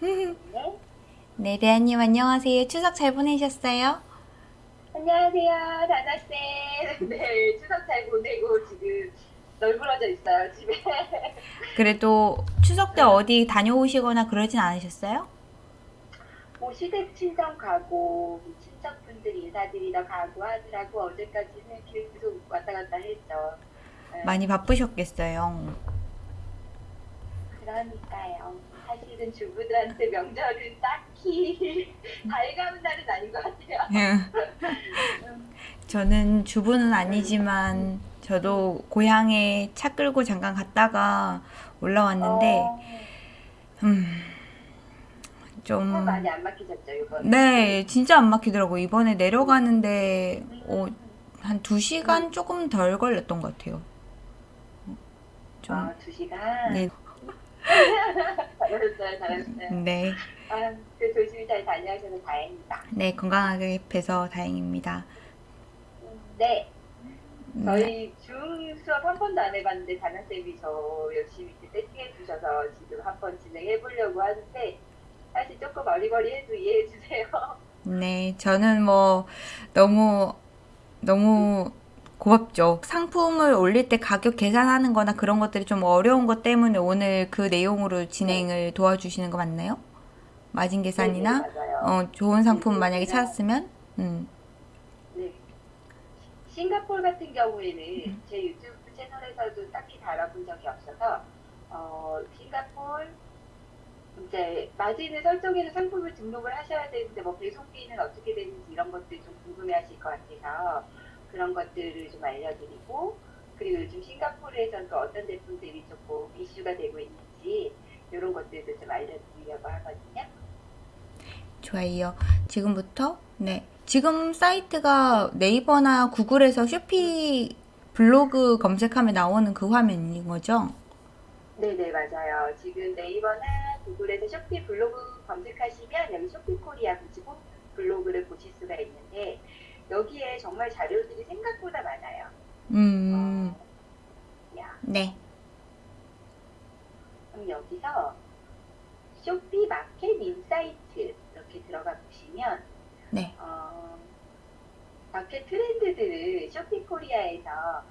네. 네, 대한님 안녕하세요. 추석 잘 보내셨어요? 안녕하세요, 다나쌤. 네, 추석 잘 보내고 지금 널브러져 있어요, 집에. 그래도 추석 때 어디 다녀오시거나 그러진 않으셨어요? 뭐 시댁 친정 가고 친척분들 인사드리러 가고 하느라고 어제까지는 계속 왔다 갔다 했죠. 네, 많이 바쁘셨겠어요. 그러니까요. 사실은 주부들한테 명절은 딱히 달가운 날은 아닌 것 같아요. 저는 주부는 아니지만 저도 고향에 차 끌고 잠깐 갔다가 올라왔는데 어, 음, 차좀 많이 안 막히셨죠, 이번에? 네, 진짜 안 막히더라고. 이번에 내려가는데 어, 음, 한 2시간 조금 덜 걸렸던 것 같아요. 좀 어, 두 시간. 네. 잘하셨어요, 잘하셨어요. 네. 아, 그 조심히 잘 다녀오셔서 다행이다. 네, 건강하게 뵈서 다행입니다. 음, 네, 네. 저희 중 수업 한 번도 안 해봤는데 다나쌤이 저 열심히 세팅해 주셔서 지금 한 번 진행해 보려고 하는데 사실 조금 어리버리해도 이해해 주세요. 네, 저는 뭐 너무 너무 고맙죠. 상품을 올릴 때 가격 계산하는 거나 그런 것들이 좀 어려운 것 때문에 오늘 그 내용으로 진행을 도와주시는 거 맞나요? 마진 계산이나 네, 네. 어, 좋은 상품 만약에 찾았으면 음, 네. 싱가포르 같은 경우에는 제 유튜브 채널에서도 딱히 다뤄본 적이 없어서 어, 싱가포르 이제 마진을 설정해서 상품을 등록을 하셔야 되는데 뭐 배송비는 어떻게 되는지 이런 것들 좀 궁금해하실 것 같아서 그런 것들을 좀 알려드리고 그리고 요즘 싱가포르에서는 또 어떤 제품들이 조금 이슈가 되고 있는지 이런 것들도 좀 알려드리려고 하거든요. 좋아요. 지금부터 네. 지금 사이트가 네이버나 구글에서 쇼피 블로그 검색하면 나오는 그 화면인 거죠? 네네 맞아요. 지금 네이버나 구글에서 쇼피 블로그 검색하시면 여기 쇼피 코리아 그리고 블로그를 보실 수가 있는데 여기에 정말 자료들이 생각보다 많아요. 음, 어, 야, 네. 그럼 여기서 쇼피 market insight 이렇게 들어가 보시면 네. 어, 마켓 트렌드들을 쇼피 코리아에서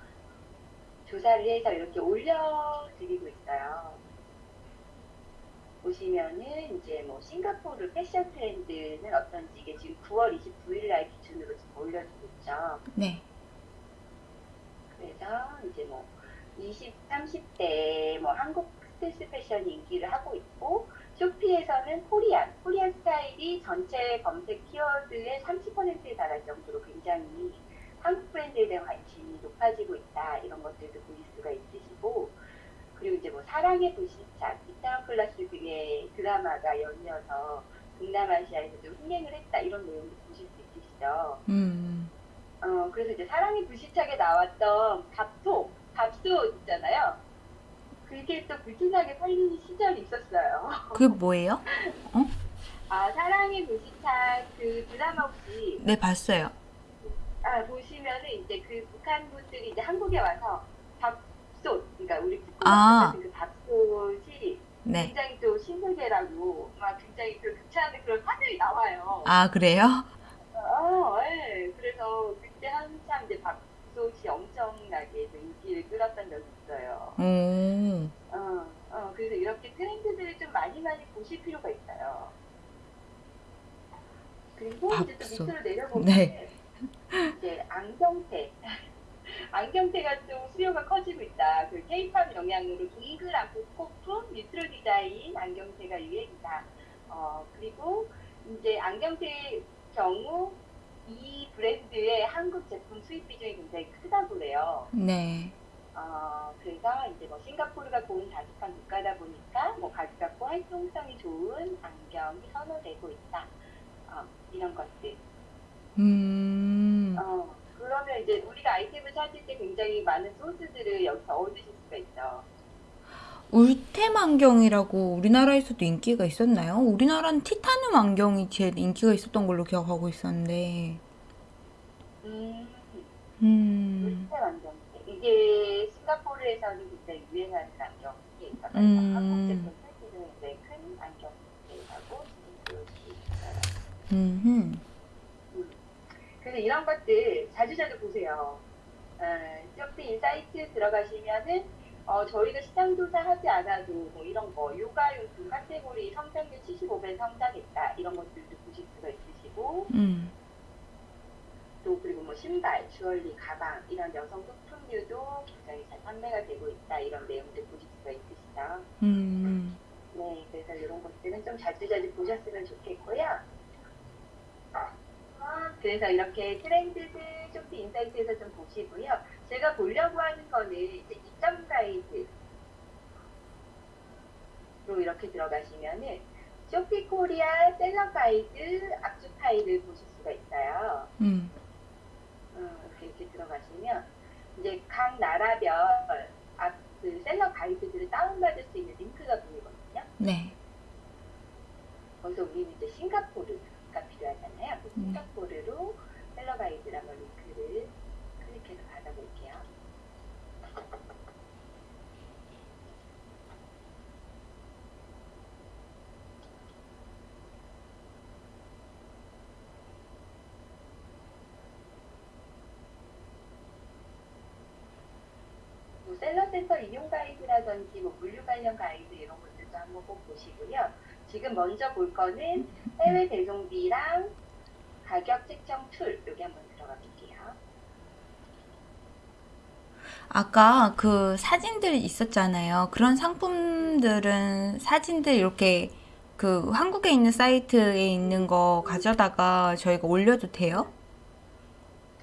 조사를 해서 이렇게 올려드리고 있어요. 보시면은 이제 뭐 싱가포르 패션 트렌드는 어떤지 이게 지금 9월 29일 날 기준으로 지금 올려주고 있죠. 네. 그래서 이제 뭐 20, 30대 뭐 한국 스트리트 패션 인기를 하고 있고 쇼피에서는 Korean, Korean style이 전체 검색 키워드의 30%에 달할 정도로 굉장히 한국 브랜드에 대한 관심이 높아지고 있다 이런 것들도 보실 수가 있으시고 그리고 이제 뭐 사랑의 불시착, 이태원 클라스 등의 드라마가 연이어서 동남아시아에서도 흥행을 했다 이런 내용도 보실 수 있으시죠. 음, 어, 그래서 이제 사랑의 불시착에 나왔던 밥솥, 밥솥 있잖아요. 그게 또 불티나게 팔리는 시절이 있었어요. 그게 뭐예요? 아, 사랑의 불시착 그 드라마 혹시 네, 봤어요. 아, 보시면은 이제 그 북한 분들이 이제 한국에 와서 그러니까 우리 아. 그 밥솥이 네. 굉장히 또 신세계라고 막 굉장히 그 극찬하는 그런 화면이 나와요. 아, 그래요? 어, 예. 그래서 그때 한참 이제 밥솥이 엄청나게 또 인기를 끌었던 적이 있어요. 오, 어, 어, 그래서 이렇게 트렌드들을 좀 많이 많이 보실 필요가 있어요. 그리고 이제 또. 밑으로 내려보면 네. 이제 안경테. 안경테가 좀 수요가 커지고 있다. 그 케이팝 영향으로 동그란 복고품 뉴트럴 디자인 안경테가 유행이다. 어, 그리고 이제 안경테 경우 이 브랜드의 한국 제품 수입 비중이 굉장히 크다고 해요. 네. 어, 그래서 이제 뭐 싱가포르가 고온 다습한 국가다 보니까 뭐 가격고 활동성이 좋은 안경이 선호되고 있다. 어, 이런 것들. 음, 어, 그러면 이제 우리가 아이템을 찾을 때 굉장히 많은 소스들을 여기서 얻으실 수가 있죠. 울템 안경이라고 우리나라에서도 인기가 있었나요? 우리나라는 티타늄 안경이 제일 인기가 있었던 걸로 기억하고 있었는데. 음, 음, 울템 안경테. 이게 싱가포르에서는 굉장히 유행하는 안경이 있어서 음. 한국 제품 비중이 굉장히 큰 안경테라고 음. 그래서 이런 것들 자주자주 보세요. 어, 쇼피 insight 들어가시면은 어, 저희가 시장 조사하지 않아도 뭐 이런 거 육아용품 카테고리 성장률 75배 성장했다 이런 것들도 보실 수가 있으시고 음. 또 그리고 뭐 신발, 주얼리, 가방 이런 여성 소품류도 굉장히 잘 판매가 되고 있다 이런 내용들 보실 수가 있으시죠. 음. 네, 그래서 이런 것들은 좀 자주자주 보셨으면 좋겠고요. 그래서 이렇게 트렌드들 쇼피 insight에서 좀 보시고요. 제가 보려고 하는 거는 이제 입점 가이드로 이렇게 들어가시면은 쇼피 코리아 seller 가이드 압축 파일을 보실 수가 있어요. 음. 음, 이렇게 들어가시면 이제 각 나라별 앞, 그 셀러 가이드들을 다운받을 수 있는 링크가 보이거든요. 네. 거기서 우리는 이제 싱가포르 싱가포르로 셀러 가이드라는 링크를 클릭해서 받아볼게요. 뭐 seller센터 이용 가이드라든지 뭐 물류 관련 가이드 이런 것들도 한번 꼭 보시고요. 지금 먼저 볼 거는 해외 배송비랑 가격 책정 tool 여기 한번 들어가 볼게요. 아까 그 사진들 있었잖아요. 그런 상품들은 사진들 이렇게 그 한국에 있는 사이트에 있는 거 가져다가 저희가 올려도 돼요?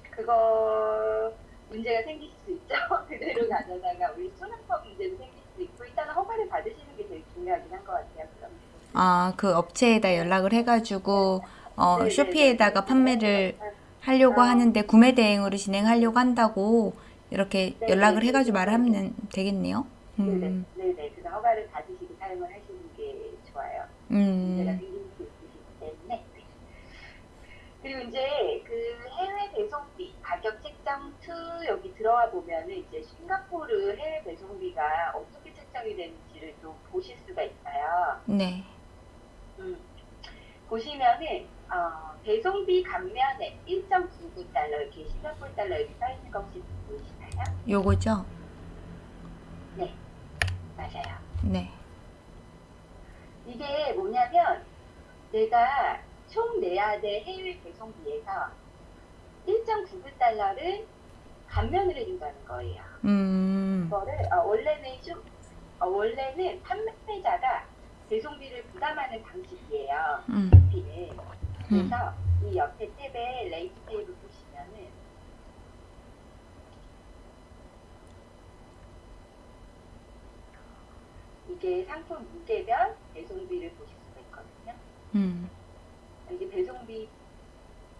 그거 문제가 생길 수 있죠. 그대로 가져다가 우리 수납법 문제도 생길 수 있고 일단은 허가를 받으시는 게 제일 중요하긴 한 것 같아요. 그럼. 아, 그 업체에다 연락을 해가지고 어. 쇼피에다가 판매를 하려고 어. 하는데 구매 대행으로 진행하려고 한다고 이렇게 네네. 연락을 해가지고 말하면 되겠네요. 네네, 음, 네네. 그래서 허가를 받으시고 사용을 하시는 게 좋아요. 음, 생길 수 있으시기 때문에. 그리고 이제 그 해외 배송비 가격 책정 tool 여기 들어와 보면은 이제 싱가포르 해외 배송비가 어떻게 책정이 되는지를 좀 보실 수가 있어요. 네, 음. 보시면은 어, 배송비 감면에 1.99 달러 이렇게 싱가포르 달러 여기 써 있는 거 혹시 보이시나요? 요거죠? 맞아요. 네, 이게 뭐냐면 내가 총 내야 될 해외 배송비에서 1.99 달러를 감면을 해준다는 거예요. 음, 이거를 어, 원래는 좀 어, 원래는 판매자가 배송비를 부담하는 방식이에요. 음, 비는 음, 그래서 이 옆에 탭에 rate 탭을 보시면은 이게 상품 무게별 배송비를 보실 수가 있거든요. 음, 이게 배송비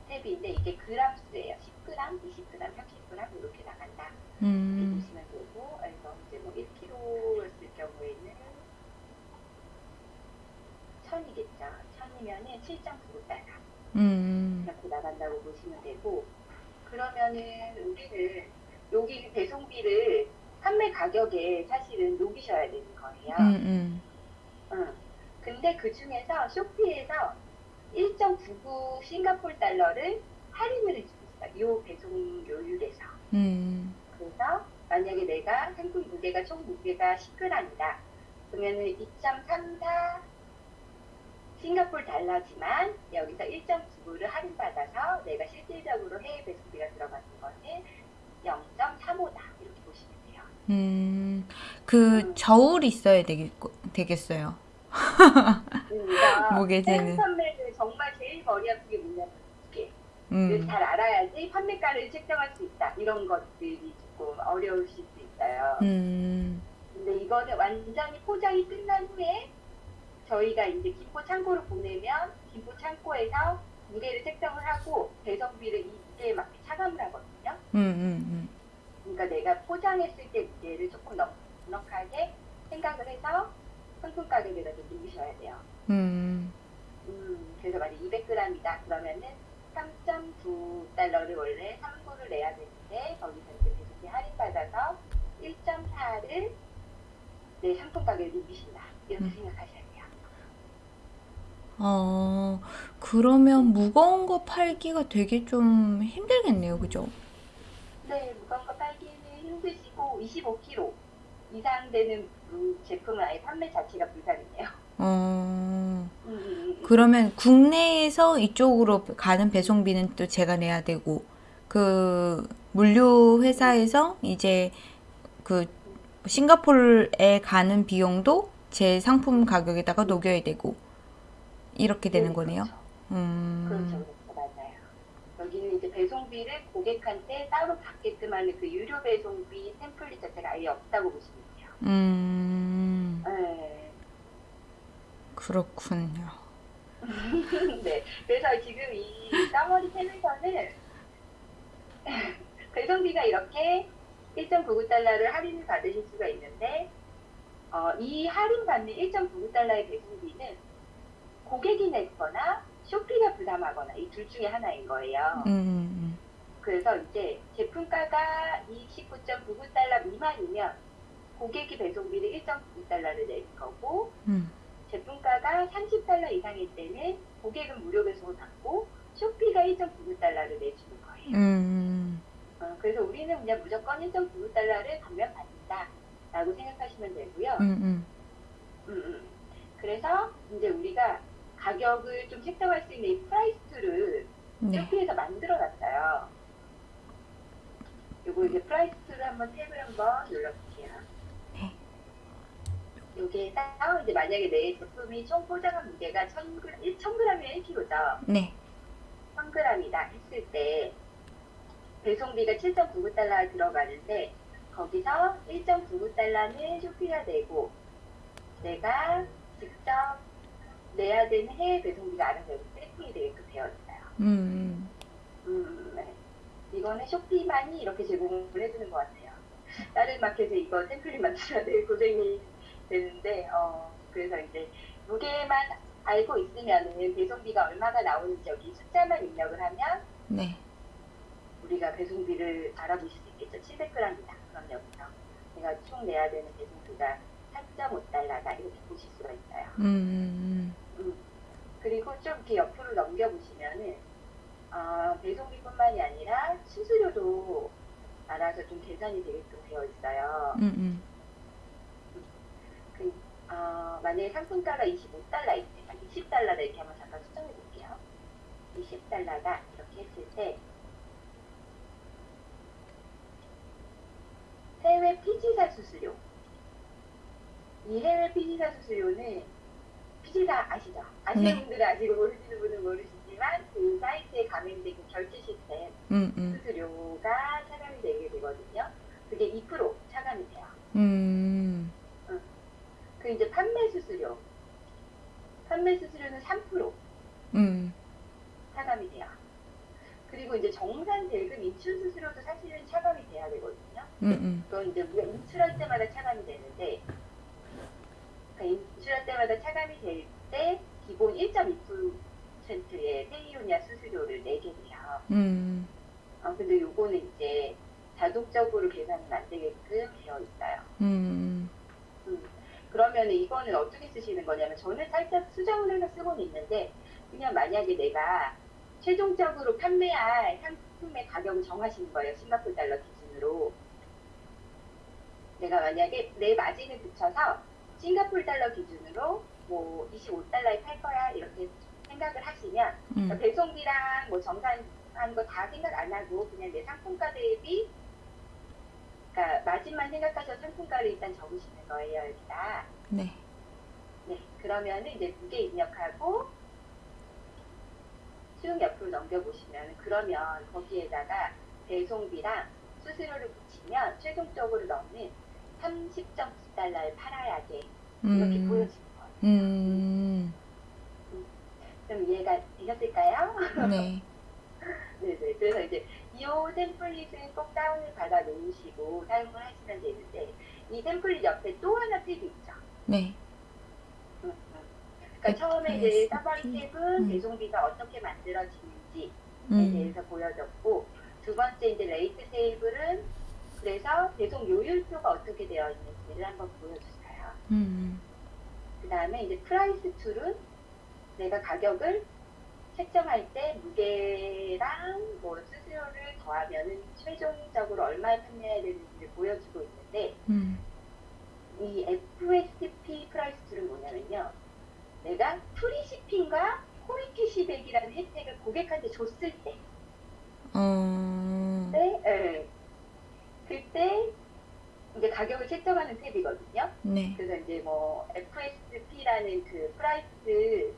탭인데 이게 그람 수예요. 10g, 20g, 30g 이렇게 나간다. 이렇게 음, 보시면 되고 그래서 이제 뭐 1kg였을 경우에는 1000이겠죠. 1000이면은 7.99달러 음, 이렇게 나간다고 보시면 되고 그러면은 우리는 여기 배송비를 판매 가격에 사실은 녹이셔야 되는 거예요. 음, 음, 응. 근데 그 중에서 쇼피에서 1.99 싱가폴 달러를 할인을 해주고 있어요. 요 배송료율에서. 음, 그래서 만약에 내가 상품 무게가 총 무게가 10g이다. 그러면은 2.34 싱가폴 달러지만 여기서 1.99를 할인받아서 내가 실질적으로 해외 배송비가 들어가는 거는 0.35다. 이렇게 보시면 돼요. 음, 그 저울이 있어야 되겠, 되겠어요. 무게재는. 판매를 정말 제일 머리 아픈 게 뭐냐면 무게. 음, 잘 알아야지 판매가를 책정할 수 있다. 이런 것들이 조금 어려우실 수 있어요. 음, 근데 이거는 완전히 포장이 끝난 후에 저희가 이제 김포 창고로 보내면 김포 창고에서 무게를 책정을 하고 배송비를 이 무게에 맞게 차감을 하거든요. 음, 음, 그러니까 내가 포장했을 때 무게를 조금 넉 넉하게 생각을 해서 상품 가격에다 좀 누기셔야 돼요. 음, 음, 그래서 만약 200g이다 그러면은 3.9달러를 원래 3구를 내야 되는데 거기서 이제 배송비 할인받아서 1.4를 내 상품 가격에 누기신다 이렇게 음. 생각하셔야 돼요. 어, 그러면 무거운 거 팔기가 되게 좀 힘들겠네요. 그죠? 네, 무거운 거 팔기는 힘드시고 25kg 이상 되는 음, 제품은 아예 판매 자체가 불가능해요. 어, 음, 음, 음. 그러면 국내에서 이쪽으로 가는 배송비는 또 제가 내야 되고, 그 물류 회사에서 이제 그 싱가포르에 가는 비용도 제 상품 가격에다가 녹여야 되고, 이렇게 되는 네, 거네요. 그렇죠. 음, 그렇죠, 맞아요. 여기는 이제 배송비를 고객한테 따로 받게끔 하는 그 유료 배송비 템플릿 자체가 아예 없다고 보시면 돼요. 음, 네. 그렇군요. 네. 그래서 지금 이 사머리 탭에서는 배송비가 이렇게 1.99달러를 할인을 받으실 수가 있는데 어, 이 할인받는 1.99달러의 배송비는 고객이 냈거나 쇼피가 부담하거나 이 둘 중에 하나인 거예요. 음, 그래서 이제 제품가가 29.99달러 미만이면 고객이 배송비를 1.99달러를 낼 거고 음, 제품가가 30달러 이상일 때는 고객은 무료 배송을 받고 쇼피가 1.99달러를 내주는 거예요. 음, 어, 그래서 우리는 그냥 무조건 1.99달러를 감면 받는다라고 생각하시면 되고요. 음, 음, 음, 음. 그래서 이제 우리가 가격을 좀 책정할 수 있는 이 price를 네, 쇼피에서 만들어 놨어요. 요거 이제 price를 한번 탭을 한번 눌러볼게요. 네. 여기에서 이제 만약에 내 제품이 총 포장한 무게가 1000g, 1000g이면 1kg죠. 네, 1000g이다 했을 때 배송비가 7.99달러 들어가는데 거기서 1.99달러는 쇼피가 내고 내가 직접 내야 되는 해외 배송비가 알아서 여기 세팅이 되게끔 되어 있어요. 음, 음, 네. 이거는 쇼피만이 이렇게 제공을 해주는 것 같아요. 다른 마켓에 이거 템플릿 만들어야 될 고생이 되는데, 어, 그래서 이제 무게만 알고 있으면은 배송비가 얼마가 나오는지 여기 숫자만 입력을 하면 네, 우리가 배송비를 알아보실 수 있겠죠. 700g이다. 그럼 여기서 내가 총 내야 되는 배송비가 4.5달러다. 이렇게 보실 수가 있어요. 음, 그리고 좀 이렇게 옆으로 넘겨보시면은, 어, 배송비뿐만이 아니라 수수료도 알아서 좀 계산이 되게끔 되어 있어요. 음, 음, 그, 어, 만약에 상품가가 25달러일 때, 20달러다 이렇게 한번 잠깐 수정해 볼게요. 20달러다 이렇게 했을 때, 해외 피지사 수수료. 이 해외 피지사 수수료는 피지사 아시죠? 아시는 네. 분들은 아시고 모르시는 분은 모르시지만 그 사이트에 가면 되는 결제 시스템 음, 음, 수수료가 차감이 되게 되거든요. 그게 2% 차감이 돼요. 음, 그 이제 판매 수수료. 판매 수수료는 3% 음, 차감이 돼요. 그리고 이제 정산 대금 인출 수수료도 사실은 차감이 돼야 되거든요. 음, 음, 그건 이제 우리가 인출할 때마다 차감이 되는데, 그 인출할 때마다 차감이 될 때 기본 1.2%의 페이오니아 수수료를 내게 돼요. 음, 어, 근데 요거는 이제 자동적으로 계산이 안 되게끔 되어 있어요. 음, 음, 그러면 이거는 어떻게 쓰시는 거냐면 저는 살짝 수정을 해서 쓰고는 있는데 그냥 만약에 내가 최종적으로 판매할 상품의 가격을 정하시는 거예요. 싱가포르 달러 기준으로. 내가 만약에 내 마진을 붙여서 싱가포르 달러 기준으로 뭐 25달러에 팔 거야 이렇게 생각을 하시면 그러니까 음, 배송비랑 뭐 정산한 거다 생각 안 하고 그냥 내 상품가 대비 그러니까 마진만 생각하셔서 상품가를 일단 적으시는 거예요 여기다. 네, 네, 그러면은 이제 무게 입력하고 수용 옆으로 넘겨보시면 그러면 거기에다가 배송비랑 수수료를 붙이면 최종적으로 넣는 30.9달러를 팔아야 돼 이렇게 음, 보여지는 거예요. 음, 그럼 이해가 되셨을까요? 네, 네네. 그래서 이제 이 템플릿은 꼭 다운을 받아 놓으시고 사용을 하시면 되는데 이 템플릿 옆에 또 하나 탭이 있죠. 네, 음, 음. 그러니까 처음에 이제 summary 탭은 음. 배송비가 어떻게 만들어지는지에 음, 대해서 보여줬고 두 번째 이제 rate table은 그래서 배송 요율표가 어떻게 되어 있는지를 한번 보여줬어요. 음, 그 다음에 이제 price tool은 내가 가격을 책정할 때 무게랑 뭐 수수료를 더하면은 최종적으로 얼마에 판매해야 되는지를 보여주고 있는데 음. 이 FSP price는 뭐냐면요. 내가 free shipping과 코인 캐시백이라는 혜택을 고객한테 줬을 때, 어. 네, 예. 그때 이제 가격을 책정하는 탭이거든요. 네. 그래서 이제 뭐 FSP라는 그 price,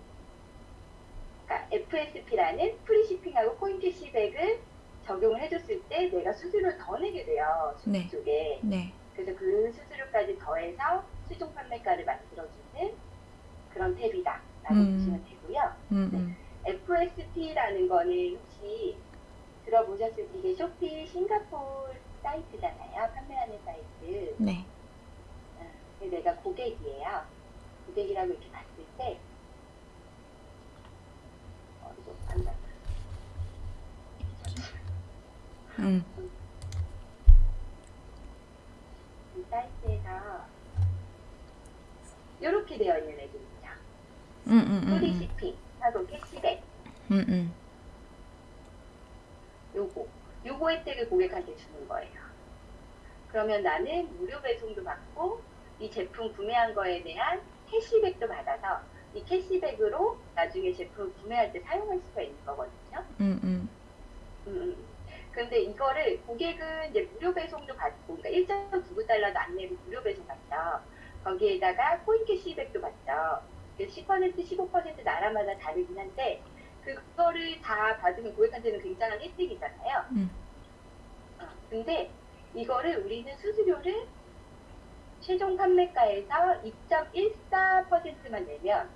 그러니까 FSP라는 free shipping하고 코인 캐시백을 적용을 해줬을 때 내가 수수료를 더 내게 돼요. 수수 네. 쪽에. 네. 그래서 그 수수료까지 더해서 최종 판매가를 만들어주는 그런 탭이다 라고 음. 보시면 되고요. 음, 음. FSP라는 거는 혹시 들어보셨을 때 이게 쇼피 싱가포르 사이트잖아요. 판매하는 사이트. 네. 어, 근데 내가 고객이에요. 고객이라고 이렇게 봤을 때 어, 이거 판다. 음. 이 사이트에서 이렇게 되어 있는 애들이죠. 음, 음, 음, free 음. shipping 하고 캐시백 음, 음. 요거 요거 혜택을 고객한테 주는 거예요. 그러면 나는 무료 배송도 받고 이 제품 구매한 거에 대한 캐시백도 받아서 이 캐시백으로 나중에 제품 구매할 때 사용할 수가 있는 거거든요. 음, 음. 음. 근데 이거를 고객은 이제 무료 배송도 받고, 그러니까 1.99달러도 안 내고 무료 배송 받죠. 거기에다가 코인 캐시백도 받죠. 10% 15% 나라마다 다르긴 한데, 그거를 다 받으면 고객한테는 굉장한 혜택이잖아요. 음. 어, 근데 이거를 우리는 수수료를 최종 판매가에서 2.14%만 내면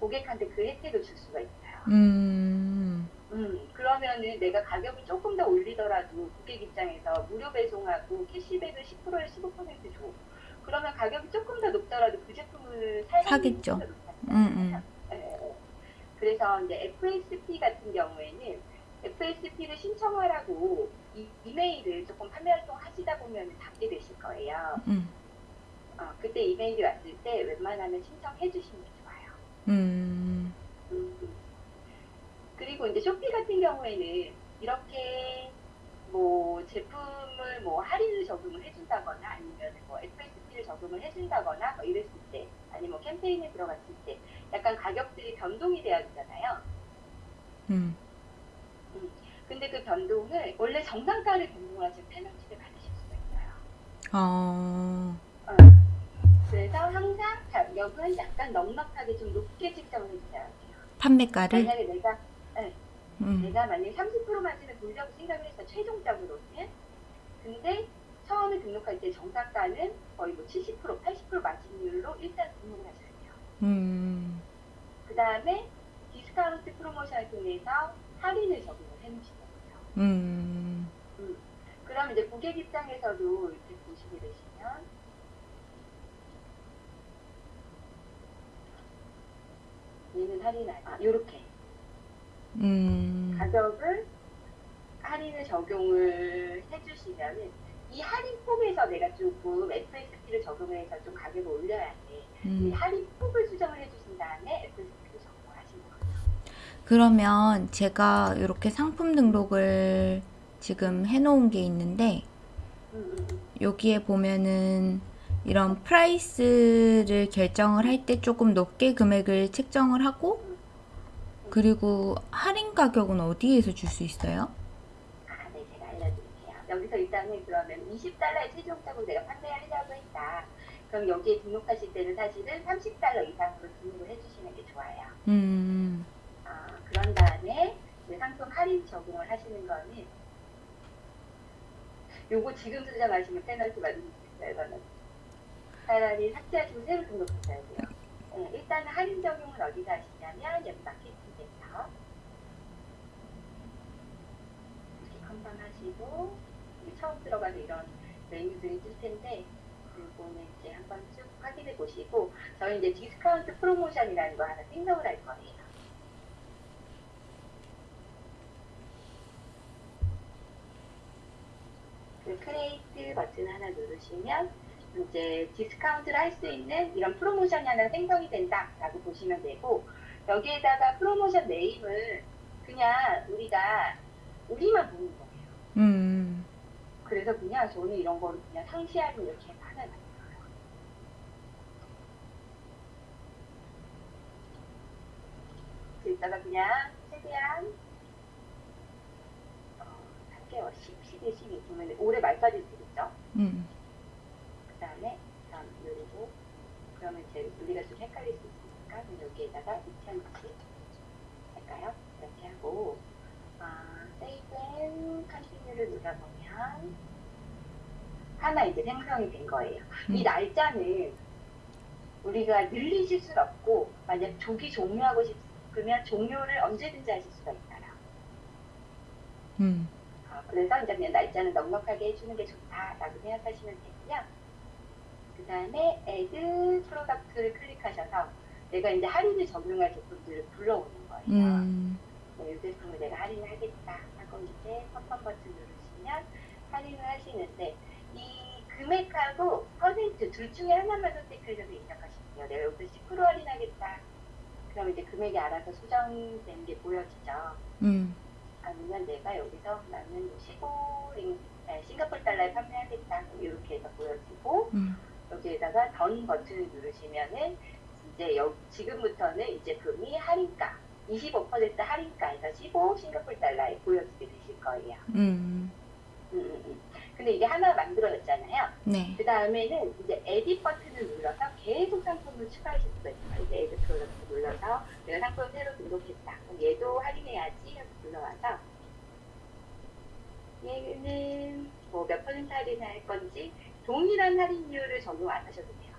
고객한테 그 혜택을 줄 수가 있어요. 음. 음, 그러면은 내가 가격을 조금 더 올리더라도 고객 입장에서 무료 배송하고 캐시백을 10%에 15% 줘. 그러면 가격이 조금 더 높더라도 그 제품을 사겠죠. 음, 음. 그래서 이제 FSP 같은 경우에는 FSP를 신청하라고 이, 이메일을 조금 판매 활동 하시다 보면 받게 되실 거예요. 음. 어, 그때 이메일이 왔을 때 웬만하면 신청해 주시는 게 좋아요. 음. 음. 그리고 이제 쇼피 같은 경우에는 이렇게 뭐 제품을 뭐 할인을 적용을 해준다거나 아니면 뭐 FSP를 적용을 해준다거나 뭐 이랬을 때 아니면 뭐 캠페인에 들어갔을 때 약간 가격들이 변동이 돼야 되잖아요. 음. 근데 그 변동을 원래 정상가를 변동을 하시면 페널티를 받으실 수가 있어요. 어. 그래서 항상 가격은 약간 넉넉하게 좀 높게 책정을 해주셔야 돼요. 판매가를 만약에 내가 음. 내가 만약에 30% 마진을 돌려고 생각을 했어 최종적으로는 근데 처음에 등록할 때 정상가는 거의 뭐 70% 80% 마진율로 일단 등록을 하셔야 돼요 음. 그 다음에 디스카운트 프로모션을 통해서 할인을 적용을 해놓으시는 거예요 음. 그럼 이제 고객 입장에서도 이렇게 보시게 되시면 얘는 할인 안, 아 요렇게 음. 가격을 할인을 적용을 해주시면은 이 할인 폭에서 내가 조금 FSP를 적용해서 좀 가격을 올려야 돼. 이 음. 할인 폭을 수정을 해주신 다음에 FSP를 적용하시는 거예요. 그러면 제가 이렇게 상품 등록을 지금 해놓은 게 있는데 음, 음, 음. 여기에 보면은 이런 프라이스를 결정을 할 때 조금 높게 금액을 책정을 하고 그리고 할인 가격은 어디에서 줄 수 있어요? 아, 네, 제가 알려드릴게요. 여기서 일단은 그러면 20달러의 최종적으로 내가 판매하려고 했다. 그럼 여기에 등록하실 때는 사실은 30달러 이상으로 등록을 해주시는 게 좋아요. 음. 아, 그런 다음에 상품 할인 적용을 하시는 거는 요거 지금 수정하시면 페널티 받을 수 있어요. 이거는 차라리 삭제하시고 새로 등록하셔야 돼요. 네, 일단은 할인 적용은 어디서 하시냐면 여기 마케팅에서 이렇게 confirm하시고 처음 들어가는 이런 메뉴들이 뜰 텐데 그거는 이제 한번 쭉 확인해 보시고 저희 이제 디스카운트 프로모션이라는 거 하나 생성을 할 거예요. 그 create 버튼 하나 누르시면 이제 디스카운트를 할 수 있는 이런 프로모션이 하나 생성이 된다라고 보시면 되고 여기에다가 프로모션 name을 그냥 우리가 우리만 보는 거예요. 음. 그래서 그냥 저는 이런 거를 그냥 상시하고 이렇게 하는 거예요. 이따가 그냥 최대한 어, 3개월, 10, 11, 12 보면 올해 말까지 되겠죠? 음. 그 다음에 다음 누르고 그러면 이제 우리가 좀 헷갈릴 수 있으니까 여기에다가 2020 할까요? 이렇게 하고 아, and continue를 눌러보면 하나 이제 생성이 된 거예요. 이 음. 날짜는 우리가 늘리실 수는 없고 만약 조기 종료하고 싶으면 종료를 언제든지 하실 수가 있어요. 음. 어, 그래서 이제 그냥 날짜는 넉넉하게 해주는 게 좋다라고 생각하시면 되고요. 그 다음에 add product를 클릭하셔서 내가 이제 할인을 적용할 제품들을 불러오는 거예요. 음. 네, 이 제품을 내가 할인을 하겠다 하고 이제 confirm 버튼 누르시면 할인을 하시는데 이 금액하고 퍼센트 둘 중에 하나만 선택해서 입력하시면 돼요. 내가 여기서 10% 할인하겠다. 그럼 이제 금액이 알아서 수정되는 게 보여지죠. 음. 아니면 내가 여기서 나는 15 링, 네, 싱가포르 달러에 판매하겠다. 이렇게 해서 보여지고 음. 여기에다가 던 버튼을 누르시면은 이제 여, 지금부터는 이 제품이 할인가 25% 할인가에서 15 싱가포르 달러에 보여지게 되실 거예요. 음. 음. 근데 이게 하나 만들어졌잖아요. 네. 그 다음에는 이제 에딧 버튼을 눌러서 계속 상품을 추가하실 수가 있어요. 이제 add product 눌러서 내가 상품 새로 등록했다. 그럼 얘도 할인해야지 하고 눌러와서 얘는 뭐 몇 퍼센트 할인할 건지 동일한 할인율을 적용 안 하셔도 돼요.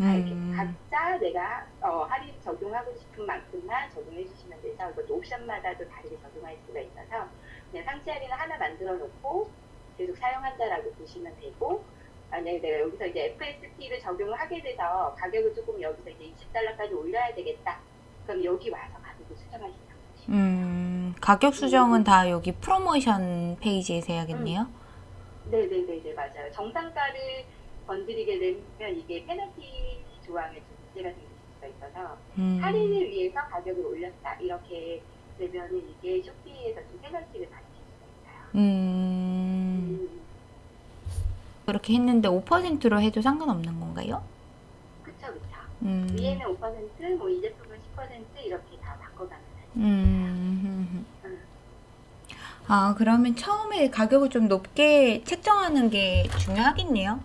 아, 이렇게 음. 각자 내가 어, 할인 적용하고 싶은 만큼만 적용해 주시면 돼서 이것도 옵션마다도 다르게 적용할 수가 있어서 그냥 상시 할인을 하나 만들어 놓고 계속 사용한다라고 보시면 되고 만약에 내가 여기서 이제 FSP를 적용을 하게 돼서 가격을 조금 여기서 이제 20달러까지 올려야 되겠다. 그럼 여기 와서 가격을 수정하시면 되죠. 음. 가격 수정은 다 여기 프로모션 페이지에서 해야겠네요. 네네네네 맞아요. 정상가를 건드리게 되면 이게 페널티 조항에 좀 문제가 생길 수가 있어서 음. 할인을 위해서 가격을 올렸다 이렇게 되면은 이게 쇼피에서 좀 페널티를 받으실 수가 있어요. 음. 음, 그렇게 했는데 5%로 해도 상관없는 건가요? 그쵸 그쵸. 음. 위에는 5%, 뭐 이 제품은 10% 이렇게 다 바꿔가면 돼요. 음. 아, 그러면 처음에 가격을 좀 높게 책정하는 게 중요하겠네요.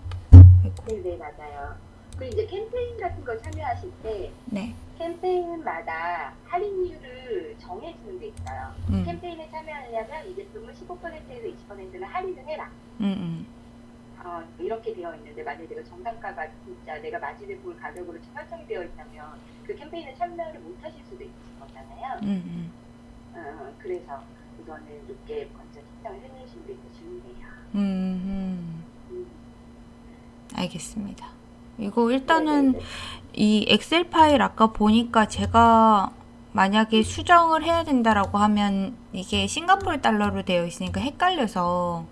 네네 맞아요. 그리고 이제 캠페인 같은 거 참여하실 때 네. 캠페인마다 할인율을 정해주는 게 있어요. 음. 캠페인에 참여하려면 이 제품을 15%에서 20%는 할인을 해라. 음, 음. 어, 이렇게 되어 있는데 만약에 내가 정상가가 진짜 내가 마진을 볼 가격으로 설정이 되어 있다면 그 캠페인에 참여를 못 하실 수도 있을 거잖아요. 음, 음. 어, 그래서 이거는 높게 먼저 책정을 해놓으시는 게 중요해요. 음, 음. 음. 알겠습니다. 이거 일단은. 이 엑셀 파일 아까 보니까 제가 만약에 수정을 해야 된다라고 하면 이게 싱가포르 달러로 되어 있으니까 헷갈려서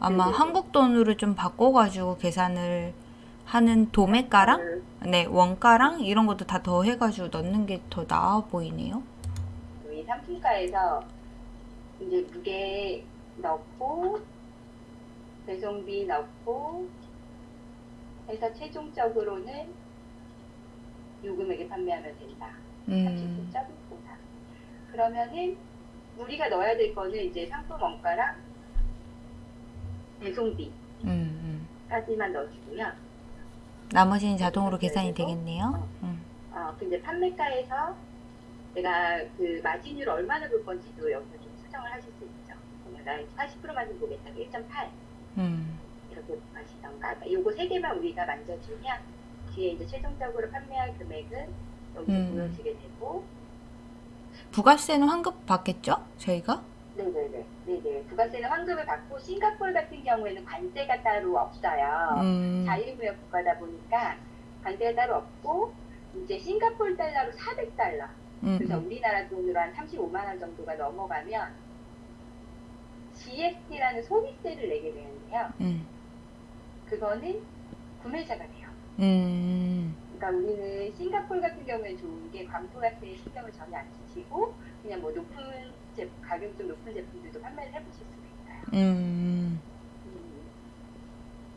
아마 네네네. 한국 돈으로 좀 바꿔가지고 계산을 하는 도매가랑 그, 네 원가랑 이런 것도 다 더해가지고 넣는 게 더 나아 보이네요. 이 상품가에서 이제 무게 넣고 배송비 넣고 해서 최종적으로는 요 금액에 판매하면 된다. 음, 39.54. 그러면은 우리가 넣어야 될 거는 이제 상품 원가랑 배송비까지만 음, 음. 넣어주고요. 나머지는 자동으로 계산이 되겠네요. 음, 어, 근데 판매가에서 내가 그 마진율 얼마나 볼 건지도 여기서 좀 수정을 하실 수 있죠. 그러면 나40% 마진 보겠다. 1.8 음, 이렇게 하시던가. 요거 세 개만 우리가 만져주면 뒤에 이제 최종적으로 판매할 금액은 여기 음. 보여지게 되고 부가세는 환급 받겠죠? 저희가? 네네네. 네네. 부가세는 환급을 받고 싱가포르 같은 경우에는 관세가 따로 없어요. 음, 자유무역 국가다 보니까 관세가 따로 없고 이제 싱가포르 달러로 400달러. 음, 그래서 음. 우리나라 돈으로 한 35만 원 정도가 넘어가면 GST라는 소비세를 내게 되는데요. 음, 그거는 구매자가 돼요. 음, 그러니까 우리는 싱가포르 같은 경우에 좋은 게 광고 같은 데 신경을 전혀 안 쓰시고 그냥 뭐 높은 제, 가격 좀 높은 제품들도 판매를 해보실 수가 있어요. 음, 음.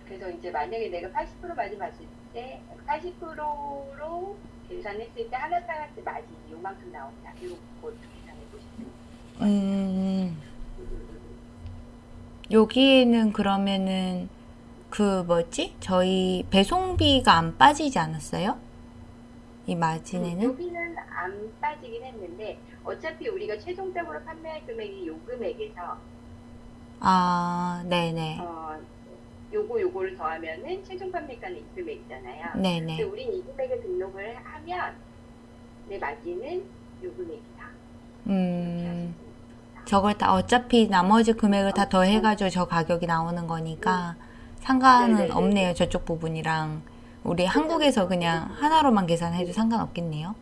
그래서 이제 만약에 내가 80% 마진 봤을 때 80%로 계산했을 때 하나 사갈 때 마진이 요만큼 나온다. 것도 계산해 보시면 음. 여기에는 그러면은 그 뭐지? 저희 배송비가 안 빠지지 않았어요? 이 마진에는? 여기는 안 빠지긴 했는데 어차피 우리가 최종적으로 판매할 금액이 요 금액에서 아, 네네. 어, 요거 요거를 더하면은 최종 판매가는 이 금액이잖아요. 근데 네네. 우린 이 금액에 등록을 하면 내 마진은 요 금액이다. 음. 저걸 다 어차피 나머지 금액을 다 더해가지고 저 가격이 나오는 거니까 상관은 네네네. 없네요. 저쪽 부분이랑. 우리 한국에서 그냥 하나로만 계산해도 상관없겠네요.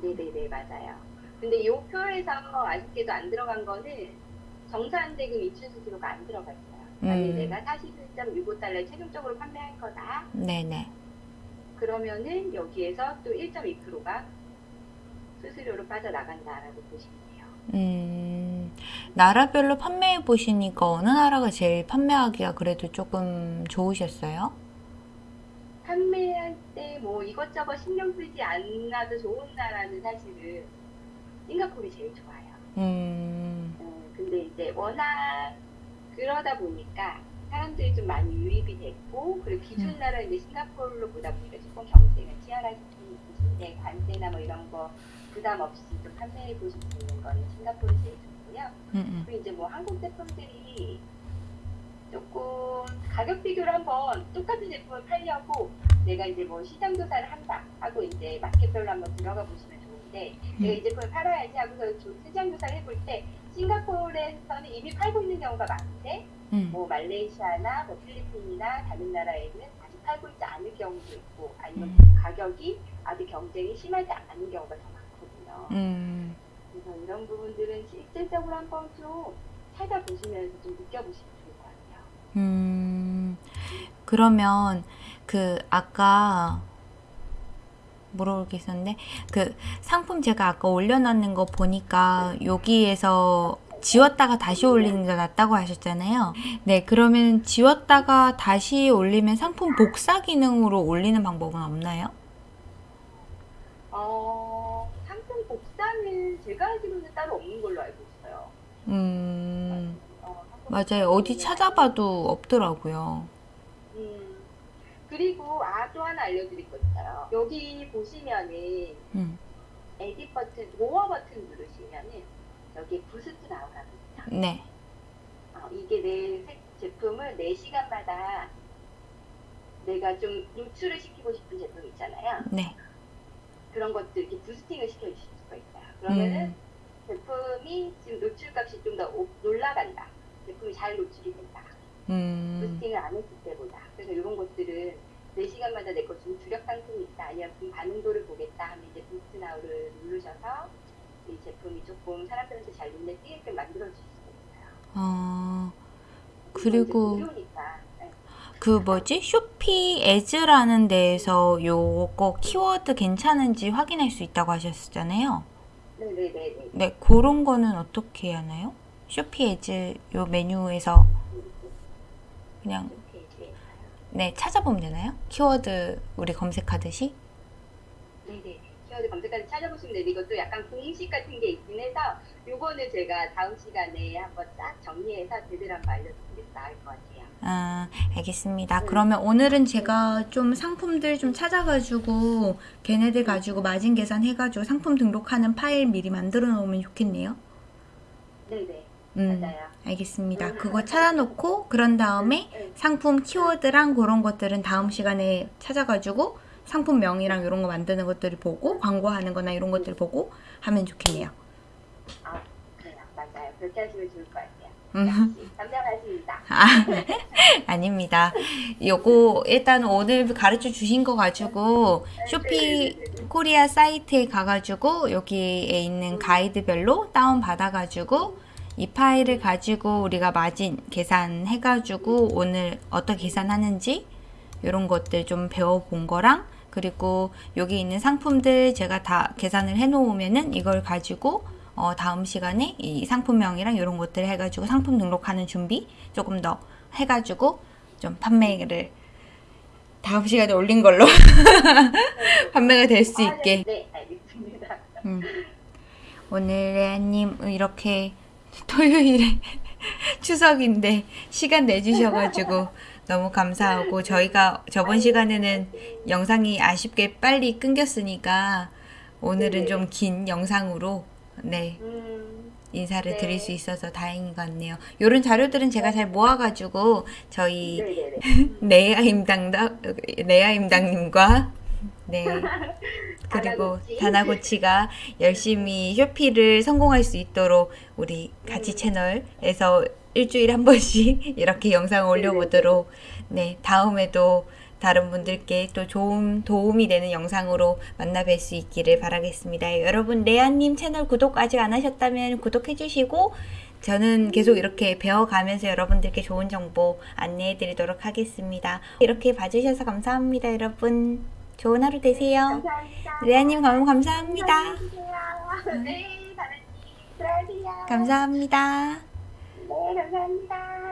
네네네 맞아요. 근데 요 표에서 아쉽게도 안 들어간 거는 정산대금 이출 수수료가 안 들어가 있어요. 만약에 음. 내가 41.65달러 최종적으로 판매할 거다. 네네. 그러면은 여기에서 또 1.2%가 수수료로 빠져나간다라고 보시면. 음, 나라별로 판매해 보시니까 어느 나라가 제일 판매하기가 그래도 조금 좋으셨어요? 판매할 때 뭐 이것저것 신경 쓰지 않아도 좋은 나라는 사실은 싱가포르이 제일 좋아요. 음, 어, 근데 이제 워낙 그러다 보니까 사람들이 좀 많이 유입이 됐고 그리고 기준 음. 나라 이제 싱가포르로 보다 보니까 조금 경쟁은 치열하신 분이신데 관세나 뭐 이런 거 부담 없이 좀 판매해 보실 수 있는 거는 싱가포르 제일 좋고요. 음, 음. 그리고 이제 뭐 한국 제품들이 조금 가격 비교를 한번 똑같은 제품을 팔려고 내가 이제 뭐 시장 조사를 한다 하고 이제 마켓별로 한번 들어가 보시면 좋은데 내가 이 제품을 팔아야지 하고서 조- 시장 조사를 해볼 때 싱가포르에서는 이미 팔고 있는 경우가 많은데 음, 뭐 말레이시아나 뭐 필리핀이나 다른 나라에는 아직 팔고 있지 않을 경우도 있고 아니면 음. 가격이 아직 경쟁이 심하지 않은 경우가 더 많 거든요. 음, 그래서 이런 부분들은 실질적으로 한번 좀 찾아보시면서 좀 느껴보시면 좋을 것 같아요. 음. 그러면 그 아까 물어볼 게 있었는데 그 상품 제가 아까 올려놨는 거 보니까 여기에서 지웠다가 다시 올리는 게 낫다고 하셨잖아요. 네, 그러면 지웠다가 다시 올리면 상품 복사 기능으로 올리는 방법은 없나요? 어, 상품 복사는 제가 알기로는 따로 없는 걸로 알고 있어요. 음, 맞아요. 어디 찾아봐도 없더라고요. 음, 그리고 아 또 하나 알려드릴 거 있어요. 여기 보시면은 음, 에딧 버튼, 도어 버튼 누르시면은 여기 부스트 나오거든요. 네, 어, 이게 내 색- 제품을 4시간마다 내가 좀 노출을 시키고 싶은 제품 있잖아요. 네. 그런 것들 이렇게 boosting을 시켜주실 수가 있어요. 그러면은 음, 제품이 지금 노출값이 좀 더 올라간다. 제품이 잘 노출이 된다. 음, boosting을 안 했을 때보다. 그래서 이런 것들은 4시간마다 내 것좀 주력 상품이 있다. 아니면 좀 반응도를 보겠다 하면 이제 boost now를 누르셔서 이 제품이 조금 사람들한테 잘 눈에 띄게끔 만들어줄 수가 있어요. 이제 그리고. 네. 그 뭐지? 쇼피 Ads라는 데에서 요거 키워드 괜찮은지 확인할 수 있다고 하셨잖아요. 네네네. 네, 그런 거는 어떻게 하나요? 쇼피 Ads 요 메뉴에서 그냥 네, 찾아보면 되나요? 키워드 우리 검색하듯이? 네네. 키워드 검색까지 찾아보시면 되는데 이것도 약간 공식 같은 게 있긴 해서 요거는 제가 다음 시간에 한번 딱 정리해서 제대로 한번 알려드리면 나을 것 같아요. 아, 알겠습니다. 네. 그러면 오늘은 제가 좀 상품들 좀 찾아가지고 걔네들 가지고 마진 계산 해가지고 상품 등록하는 파일 미리 만들어 놓으면 좋겠네요. 네네. 음, 맞아요. 알겠습니다. 그거 찾아놓고 그런 다음에 네. 상품 키워드랑 그런 것들은 다음 시간에 찾아가지고 상품명이랑 이런 거 만드는 것들을 보고 광고하는 거나 이런 것들 보고 하면 좋겠네요. 아, 그래요. 맞아요. 그렇게 하시면 좋을 것 같아요. 음. 역시 현명하십니다. 아, 아닙니다. 요거 일단 오늘 가르쳐 주신 거 가지고 쇼피 코리아 사이트에 가가지고 여기에 있는 가이드별로 다운 받아가지고 이 파일을 가지고 우리가 마진 계산해가지고 오늘 어떻게 계산하는지 이런 것들 좀 배워본 거랑 그리고 여기 있는 상품들 제가 다 계산을 해 놓으면은 이걸 가지고 어, 다음 시간에 이 상품명이랑 이런 것들 해가지고 상품 등록하는 준비 조금 더 해가지고 좀 판매를 다음 시간에 올린 걸로 판매가 될수 아, 있게 네, 네, 알겠습니다. 음. 오늘 레아님 이렇게 토요일에 추석인데 시간 내주셔가지고 너무 감사하고 저희가 저번 시간에는 영상이 아쉽게 빨리 끊겼으니까 오늘은 네. 좀긴 영상으로 네 음, 인사를 네. 드릴 수 있어서 다행인 것 같네요. 이런 자료들은 제가 잘 모아가지고 저희 레아임당님과 네 그리고 다나고치. 다나고치가 열심히 쇼피를 성공할 수 있도록 우리 같이 음. 채널에서 일주일에 한 번씩 이렇게 영상 올려보도록 네 다음에도 다른 분들께 또 좋은 도움이 되는 영상으로 만나 뵐 수 있기를 바라겠습니다. 여러분 레아님 채널 구독 아직 안 하셨다면 구독해 주시고 저는 계속 이렇게 배워가면서 여러분들께 좋은 정보 안내해 드리도록 하겠습니다. 이렇게 봐주셔서 감사합니다, 여러분. 좋은 하루 되세요. 감사합니다. 레아님 너무 감사합니다. 네. 감사합니다. 네, 감사합니다.